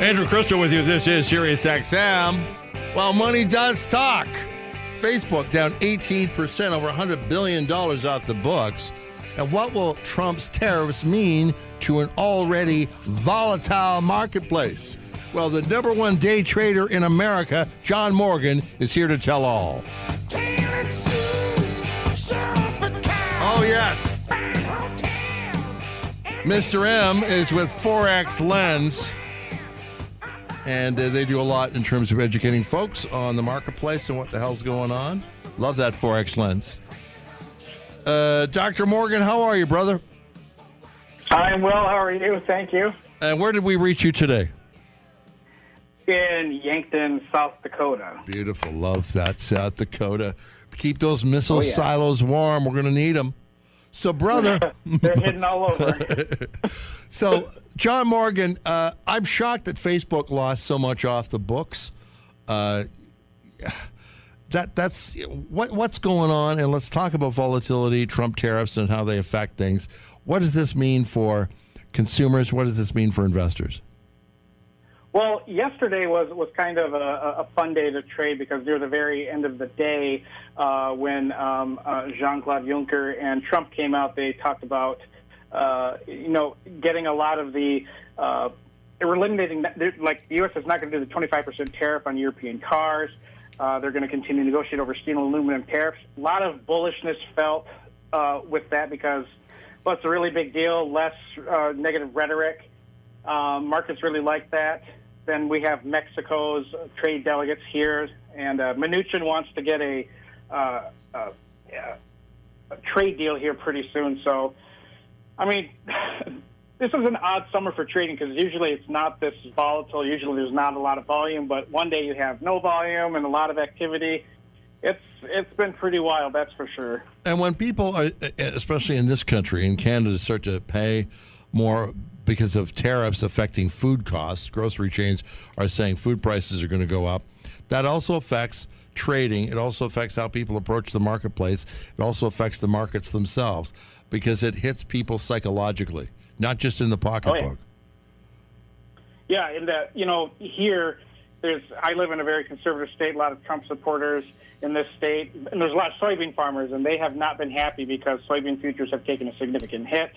Andrew Krystal with you. This is Sirius XM. Well, money does talk. Facebook down 18%, over $100 billion off the books. And what will Trump's tariffs mean to an already volatile marketplace? Well, the number one day trader in America, John Morgan, is here to tell all. Oh, yes. Mr. M is with Forex Lens and uh, they do a lot in terms of educating folks on the marketplace and what the hell's going on. Love that Forex lens. Uh, Dr. Morgan, how are you, brother? I'm well. How are you? Thank you. And where did we reach you today? In Yankton, South Dakota. Beautiful. Love that, South Dakota. Keep those missile Oh, yeah. silos warm. We're going to need them. So, brother. They're hidden all over. So, John Morgan, uh, I'm shocked that Facebook lost so much off the books. Uh, that that's what what's going on, and let's talk about volatility, Trump tariffs, and how they affect things. What does this mean for consumers? What does this mean for investors? Well, yesterday was was kind of a, a fun day to trade because near the very end of the day, uh, when um, uh, Jean Claude Juncker and Trump came out, they talked about uh, you know getting a lot of the uh, eliminating like the U.S. is not going to do the 25% tariff on European cars. Uh, they're going to continue to negotiate over steel and aluminum tariffs. A lot of bullishness felt uh, with that because well, it's a really big deal. Less uh, negative rhetoric. Um, markets really like that. Then we have Mexico's trade delegates here, and uh, Mnuchin wants to get a, uh, a trade deal here pretty soon. So, I mean, this is an odd summer for trading because usually it's not this volatile. Usually there's not a lot of volume, but one day you have no volume and a lot of activity. It's it's been pretty wild, that's for sure. And when people, are, especially in this country, in Canada, start to pay more because of tariffs affecting food costs, grocery chains are saying food prices are going to go up. That also affects trading. It also affects how people approach the marketplace. It also affects the markets themselves because it hits people psychologically, not just in the oh, pocketbook. Yeah, and that you know here, there's I live in a very conservative state. A lot of Trump supporters in this state, and there's a lot of soybean farmers, and they have not been happy because soybean futures have taken a significant hit.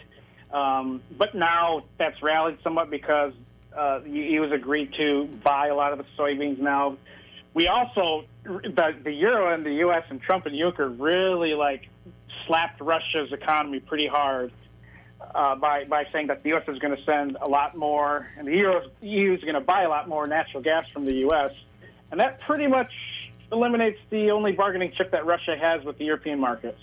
Um, but now that's rallied somewhat because uh, he was agreed to buy a lot of the soybeans now. We also the, the euro and the U.S. and Trump and Juncker really like slapped Russia's economy pretty hard uh, by by saying that the U.S. is going to send a lot more, and the Euro, EU is going to buy a lot more natural gas from the U.S. And that pretty much eliminates the only bargaining chip that Russia has with the European markets.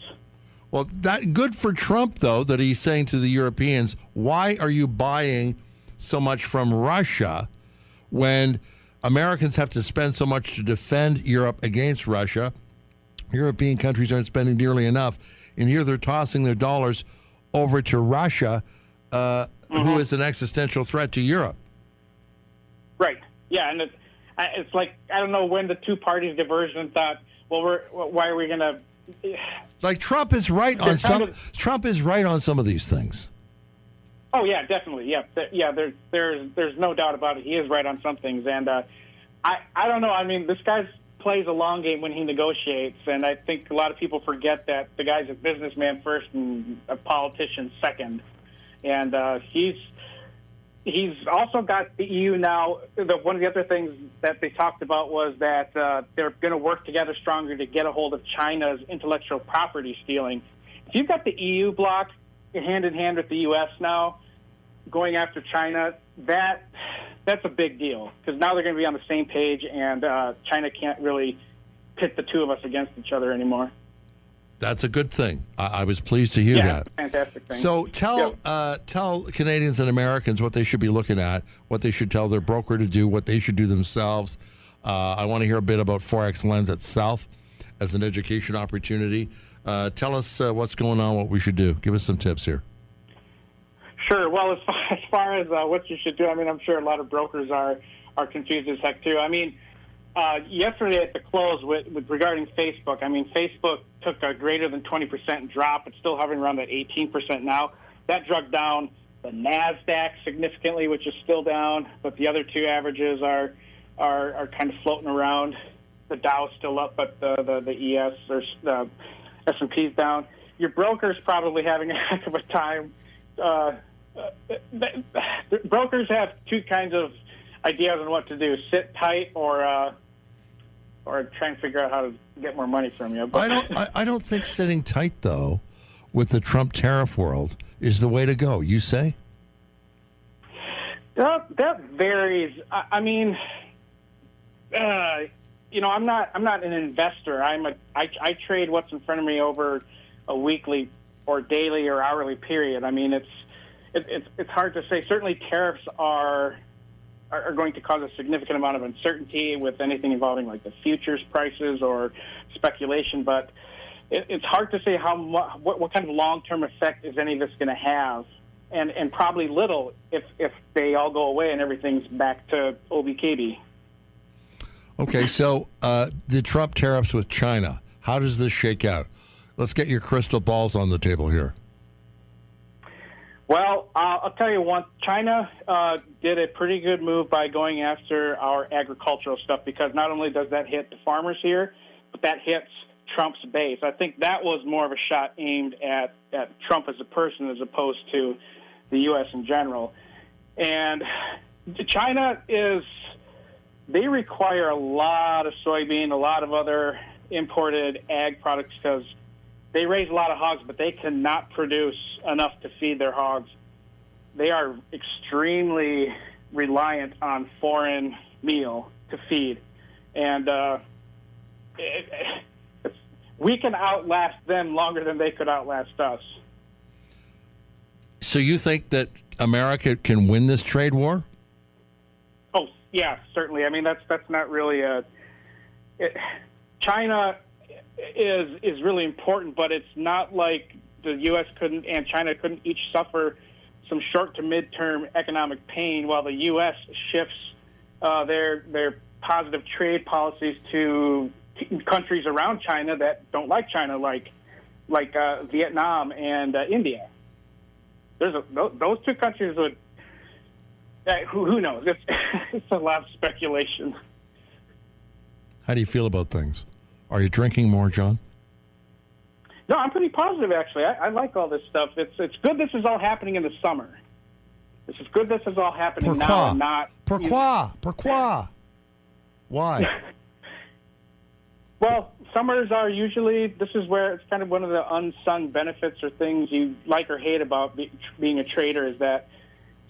Well, that good for Trump though that he's saying to the Europeans, "Why are you buying so much from Russia when Americans have to spend so much to defend Europe against Russia? European countries aren't spending nearly enough, and here they're tossing their dollars over to Russia, uh, who is an existential threat to Europe." Right. Yeah, and it's, it's like I don't know when the two parties diverged and thought, well, we're why are we going to? Like Trump is right on some. of- Trump is right on some of these things. Oh yeah, definitely. Yeah, yeah. There's there's there's no doubt about it. He is right on some things, and uh, I I don't know. I mean, this guy plays a long game when he negotiates, and I think a lot of people forget that the guy's a businessman first and a politician second, and uh, he's he's also got the EU now. The, one of the other things that they talked about was that uh, they're going to work together stronger to get a hold of China's intellectual property stealing. If you've got the EU bloc hand in hand with the U.S. now going after China, that that's a big deal because now they're going to be on the same page, and uh, China can't really pit the two of us against each other anymore. That's a good thing. I, I was pleased to hear Yeah, that. fantastic thing. So tell Yeah. uh, tell Canadians and Americans what they should be looking at, what they should tell their broker to do, what they should do themselves. Uh, I want to hear a bit about Forex Lens itself as an education opportunity. Uh, tell us uh, what's going on, what we should do. Give us some tips here. Sure. Well, as far as, far as uh, what you should do, I mean, I'm sure a lot of brokers are are confused as heck too. I mean, uh, yesterday at the close with, with regarding Facebook, I mean, Facebook took a greater than 20% drop. It's still hovering around that 18% now. That drug down the Nasdaq significantly, which is still down, but the other two averages are are, are kind of floating around. The Dow's still up, but the the, the ES or the S and P's down. Your broker's probably having a heck of a time. Uh, uh, brokers have two kinds of ideas on what to do: sit tight or uh, or try and figure out how to get more money from you. But I don't. I, I don't think sitting tight though, with the Trump tariff world, is the way to go. You say? That that varies. I, I mean, uh, you know, I'm not. I'm not an investor. I'm a. I, I trade what's in front of me over a weekly or daily or hourly period. I mean, it's it, it's it's hard to say. Certainly, tariffs are are going to cause a significant amount of uncertainty with anything involving like the futures prices or speculation. But it, it's hard to say how what, what kind of long term effect is any of this going to have, and and probably little if if they all go away and everything's back to OBKB. Okay, so uh, the Trump tariffs with China. How does this shake out? Let's get your crystal balls on the table here. Well, uh, I'll tell you one. China uh, did a pretty good move by going after our agricultural stuff because not only does that hit the farmers here, but that hits Trump's base. I think that was more of a shot aimed at, at Trump as a person as opposed to the U.S. in general. And China is, they require a lot of soybean, a lot of other imported ag products because they raise a lot of hogs, but they cannot produce enough to feed their hogs. They are extremely reliant on foreign meal to feed, and uh, it, it, we can outlast them longer than they could outlast us. So you think that America can win this trade war? Oh yeah, certainly. I mean that's that's not really a. It, China is is really important, but it's not like the U.S. couldn't and China couldn't each suffer some short to mid-term economic pain while the U.S. shifts uh, their their positive trade policies to countries around China that don't like China, like like uh, Vietnam and uh, India. There's a, those two countries would. Uh, who, who knows? It's, it's a lot of speculation. How do you feel about things? Are you drinking more, John? No, I'm pretty positive actually. I, I like all this stuff. It's it's good. This is all happening in the summer. This is good. This is all happening Pourquoi? now, and not. Pourquoi? Pourquoi? Why? well, summers are usually. This is where it's kind of one of the unsung benefits or things you like or hate about be, being a trader is that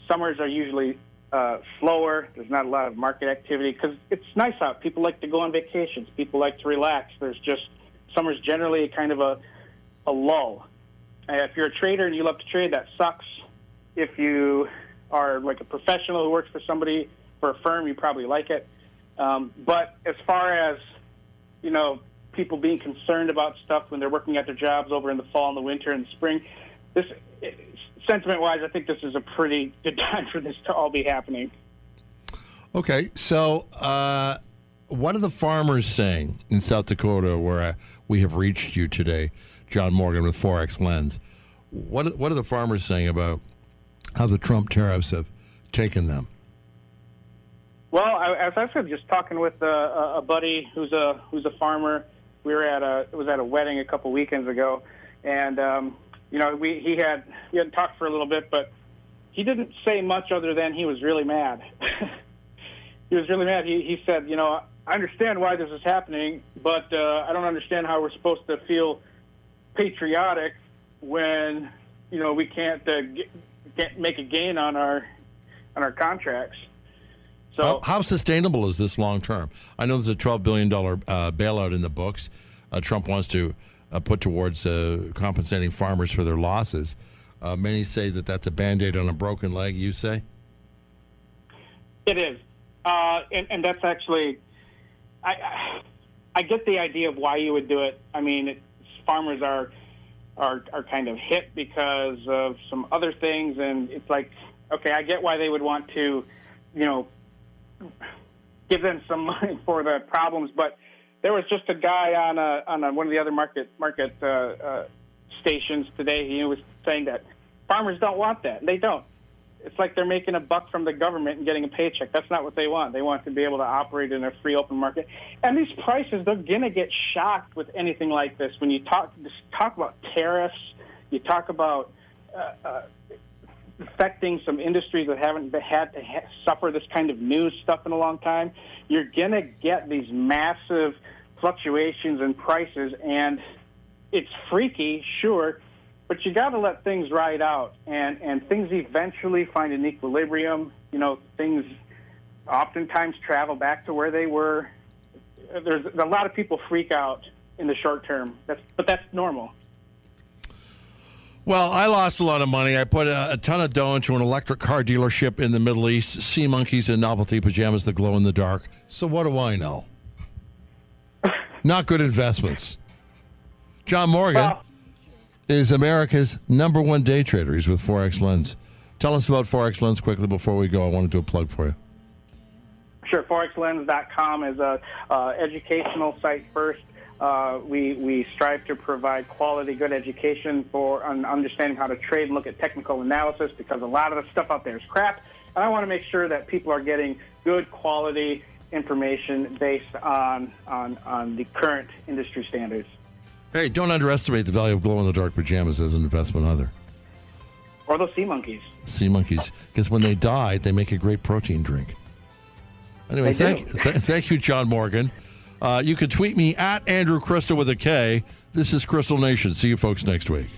summers are usually uh, slower. There's not a lot of market activity because it's nice out. People like to go on vacations. People like to relax. There's just summer's generally kind of a a lull. Uh, if you're a trader and you love to trade, that sucks. If you are like a professional who works for somebody for a firm, you probably like it. Um, but as far as you know, people being concerned about stuff when they're working at their jobs over in the fall and the winter and the spring, this sentiment wise, I think this is a pretty good time for this to all be happening. Okay, so uh, what are the farmers saying in South Dakota where uh, we have reached you today, John Morgan with Forex Lens? What what are the farmers saying about how the Trump tariffs have taken them? Well, I, as I said, just talking with a, a buddy who's a who's a farmer. We were at a it was at a wedding a couple weekends ago, and um, you know, we he had he had talked for a little bit, but he didn't say much other than he was really mad. he was really mad. He he said, you know, I understand why this is happening, but uh, I don't understand how we're supposed to feel patriotic when you know we can't uh, get, get, make a gain on our on our contracts. So, how, how sustainable is this long term? I know there's a twelve billion dollar uh, bailout in the books. Uh, Trump wants to uh, put towards uh, compensating farmers for their losses. Uh, many say that that's a band aid on a broken leg. You say? It is. Uh, and, and, that's actually, I, I get the idea of why you would do it. I mean, farmers are, are, are kind of hit because of some other things. And it's like, okay, I get why they would want to, you know, give them some money for the problems, but there was just a guy on a, on a, one of the other market market uh, uh, stations today. He was saying that farmers don't want that. They don't. it's like they're making a buck from the government and getting a paycheck. That's not what they want. They want to be able to operate in a free open market. And these prices, they're gonna get shocked with anything like this. When you talk talk about tariffs, you talk about uh, uh, affecting some industries that haven't had to ha- suffer this kind of news stuff in a long time. You're gonna get these massive fluctuations in prices, and it's freaky, sure but you got to let things ride out, and and things eventually find an equilibrium. You know, things oftentimes travel back to where they were. There's a lot of people freak out in the short term. That's but that's normal. Well, I lost a lot of money. I put a, a, ton of dough into an electric car dealership in the Middle East, sea monkeys and novelty pajamas that glow in the dark. So what do I know? Not good investments. John Morgan. Well, is America's number one day trader. He's with Forex Lens. Tell us about Forex Lens quickly before we go. I want to do a plug for you. Sure. ForexLens.com is a uh, educational site first. Uh, we, we strive to provide quality, good education for understanding how to trade and look at technical analysis because a lot of the stuff out there is crap. And I want to make sure that people are getting good quality information based on, on, on the current industry standards. Hey, don't underestimate the value of glow in the dark pajamas as an investment either. Or those sea monkeys. Sea monkeys, because when they die, they make a great protein drink. Anyway, thank, th- thank you, John Morgan. Uh, you can tweet me at Andrew Krystal with a K. This is Krystal Nation. See you folks next week.